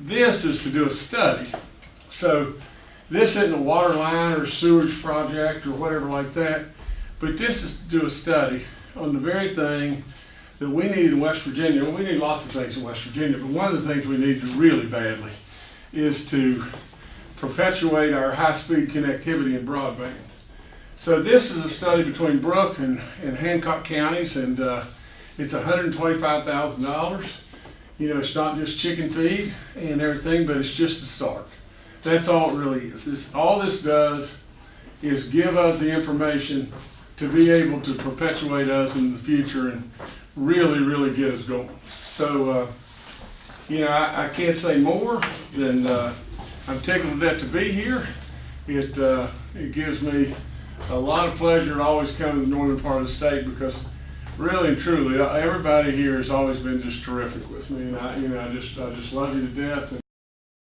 this is to do a study. So this isn't a water line or sewage project or whatever like that, but this is to do a study on the very thing that we need in West Virginia. Well, we need lots of things in West Virginia, but one of the things we need really badly is to perpetuate our high-speed connectivity in broadband. So this is a study between Brooke and, and Hancock counties, and uh, it's $125,000. You know, it's not just chicken feed and everything, but it's just a start. That's all it really is. This, all this does is give us the information to be able to perpetuate us in the future and really, really get us going. So, uh, you know, I, I can't say more than uh, I'm tickled to death to be here. It, uh, it gives me a lot of pleasure to always come to the northern part of the state because really truly, everybody here has always been just terrific with me. And I, you know, I just, I just love you to death.